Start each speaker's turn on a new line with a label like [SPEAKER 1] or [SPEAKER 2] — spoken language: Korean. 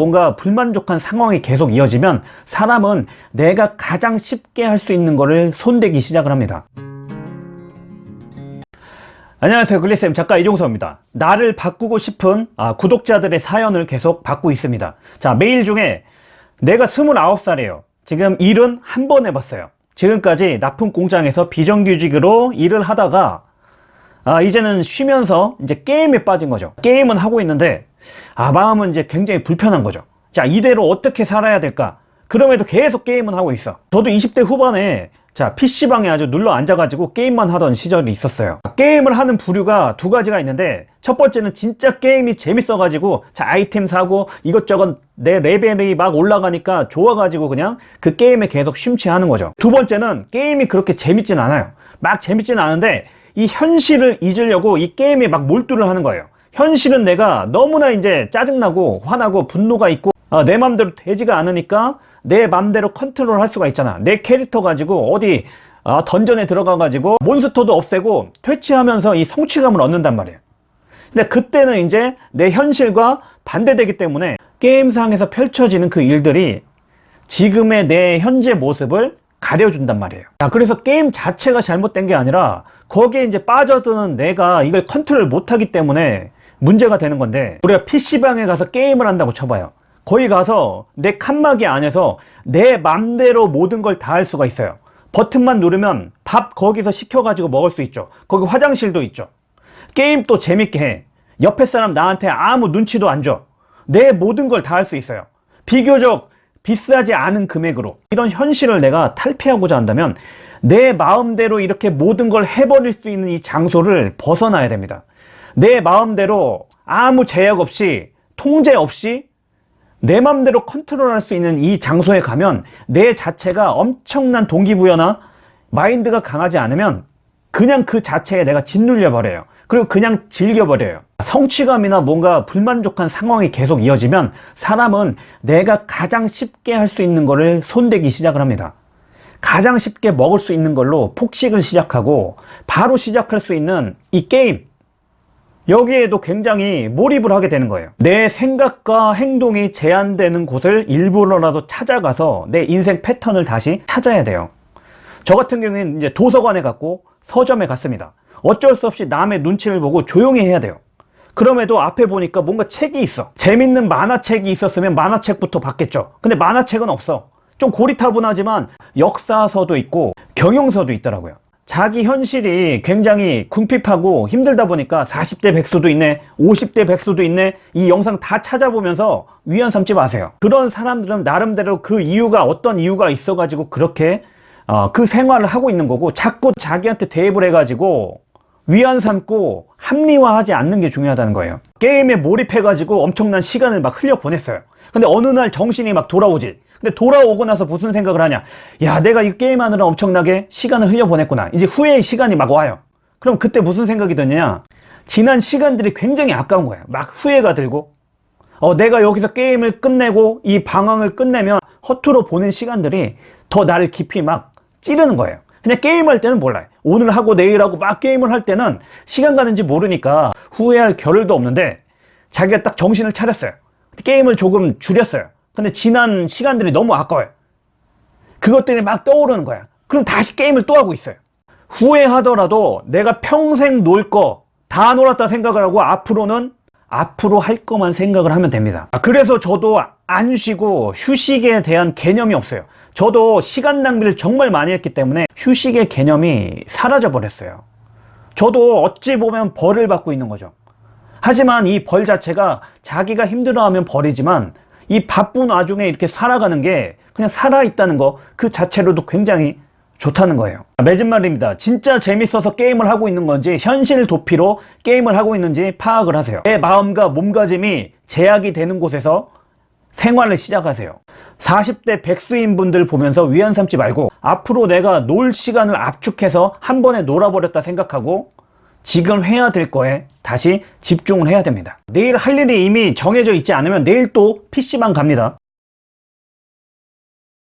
[SPEAKER 1] 뭔가 불만족한 상황이 계속 이어지면 사람은 내가 가장 쉽게 할 수 있는 거를 손대기 시작을 합니다. 안녕하세요. 글리쌤 작가 이종서입니다. 나를 바꾸고 싶은 아, 구독자들의 사연을 계속 받고 있습니다. 자 메일 중에 내가 29살이에요. 지금 일은 한 번 해봤어요. 지금까지 납품 공장에서 비정규직으로 일을 하다가 아, 이제는 쉬면서 이제 게임에 빠진 거죠. 게임은 하고 있는데 아 마음은 이제 굉장히 불편한 거죠. 자 이대로 어떻게 살아야 될까? 그럼에도 계속 게임은 하고 있어. 저도 20대 후반에 자 PC방에 아주 눌러 앉아가지고 게임만 하던 시절이 있었어요. 게임을 하는 부류가 두 가지가 있는데 첫 번째는 진짜 게임이 재밌어가지고 자 아이템 사고 이것저것 내 레벨이 막 올라가니까 좋아가지고 그냥 그 게임에 계속 심취하는 거죠. 두 번째는 게임이 그렇게 재밌진 않아요. 막 재밌진 않은데 이 현실을 잊으려고 이 게임에 막 몰두를 하는 거예요. 현실은 내가 너무나 이제 짜증나고 화나고 분노가 있고 아, 내 맘대로 되지가 않으니까 내 맘대로 컨트롤 할 수가 있잖아. 내 캐릭터 가지고 어디 아, 던전에 들어가 가지고 몬스터도 없애고 퇴치하면서 이 성취감을 얻는단 말이에요. 근데 그때는 이제 내 현실과 반대되기 때문에 게임상에서 펼쳐지는 그 일들이 지금의 내 현재 모습을 가려준단 말이에요. 자, 그래서 게임 자체가 잘못된 게 아니라 거기에 이제 빠져드는 내가 이걸 컨트롤 못하기 때문에 문제가 되는 건데 우리가 PC방에 가서 게임을 한다고 쳐봐요. 거기 가서 내 칸막이 안에서 내 맘대로 모든 걸 다 할 수가 있어요. 버튼만 누르면 밥 거기서 시켜가지고 먹을 수 있죠. 거기 화장실도 있죠. 게임 또 재밌게 해. 옆에 사람 나한테 아무 눈치도 안 줘. 내 모든 걸 다 할 수 있어요. 비교적 비싸지 않은 금액으로 이런 현실을 내가 탈피하고자 한다면 내 마음대로 이렇게 모든 걸 해버릴 수 있는 이 장소를 벗어나야 됩니다. 내 마음대로 아무 제약 없이 통제 없이 내 맘대로 컨트롤할 수 있는 이 장소에 가면 내 자체가 엄청난 동기부여나 마인드가 강하지 않으면 그냥 그 자체에 내가 짓눌려 버려요 그리고 그냥 즐겨버려요. 성취감이나 뭔가 불만족한 상황이 계속 이어지면 사람은 내가 가장 쉽게 할 수 있는 거를 손대기 시작을 합니다. 가장 쉽게 먹을 수 있는 걸로 폭식을 시작하고 바로 시작할 수 있는 이 게임. 여기에도 굉장히 몰입을 하게 되는 거예요. 내 생각과 행동이 제한되는 곳을 일부러라도 찾아가서 내 인생 패턴을 다시 찾아야 돼요. 저 같은 경우에는 이제 도서관에 갔고 서점에 갔습니다 어쩔 수 없이 남의 눈치를 보고 조용히 해야 돼요. 그럼에도 앞에 보니까 뭔가 책이 있어. 재밌는 만화책이 있었으면 만화책부터 봤겠죠. 근데 만화책은 없어. 좀 고리타분하지만 역사서도 있고 경영서도 있더라고요. 자기 현실이 굉장히 궁핍하고 힘들다 보니까 40대 백수도 있네 50대 백수도 있네 이 영상 다 찾아보면서 위안 삼지 마세요. 그런 사람들은 나름대로 그 이유가 어떤 이유가 있어 가지고 그렇게 어, 그 생활을 하고 있는 거고 자꾸 자기한테 대입을 해 가지고 위안 삼고 합리화하지 않는 게 중요하다는 거예요. 게임에 몰입해 가지고 엄청난 시간을 막 흘려 보냈어요. 근데 어느 날 정신이 막 돌아오지. 근데 돌아오고 나서 무슨 생각을 하냐? 야 내가 이 게임하느라 엄청나게 시간을 흘려보냈구나. 이제 후회의 시간이 막 와요. 그럼 그때 무슨 생각이 드냐? 지난 시간들이 굉장히 아까운 거야 막 후회가 들고. 어, 내가 여기서 게임을 끝내고 이 방황을 끝내면 허투루 보낸 시간들이 더 나를 깊이 막 찌르는 거예요 그냥 게임할 때는 몰라요. 오늘 하고 내일 하고 막 게임을 할 때는 시간 가는지 모르니까 후회할 겨를도 없는데 자기가 딱 정신을 차렸어요. 게임을 조금 줄였어요. 근데 지난 시간들이 너무 아까워요. 그것 들이 막 떠오르는 거야. 그럼 다시 게임을 또 하고 있어요. 후회하더라도 내가 평생 놀 거 다 놀았다 생각을 하고 앞으로는 앞으로 할 것만 생각을 하면 됩니다. 그래서 저도 안 쉬고 휴식에 대한 개념이 없어요. 저도 시간 낭비를 정말 많이 했기 때문에 휴식의 개념이 사라져 버렸어요. 저도 어찌 보면 벌을 받고 있는 거죠. 하지만 이 벌 자체가 자기가 힘들어하면 벌이지만 이 바쁜 와중에 이렇게 살아가는 게 그냥 살아있다는 거 그 자체로도 굉장히 좋다는 거예요. 맺은 말입니다. 진짜 재밌어서 게임을 하고 있는 건지 현실 도피로 게임을 하고 있는지 파악을 하세요. 내 마음과 몸가짐이 제약이 되는 곳에서 생활을 시작하세요. 40대 백수인 분들 보면서 위안 삼지 말고 앞으로 내가 놀 시간을 압축해서 한 번에 놀아버렸다 생각하고 지금 해야 될 거에 다시 집중을 해야 됩니다. 내일 할 일이 이미 정해져 있지 않으면 내일 또 PC방 갑니다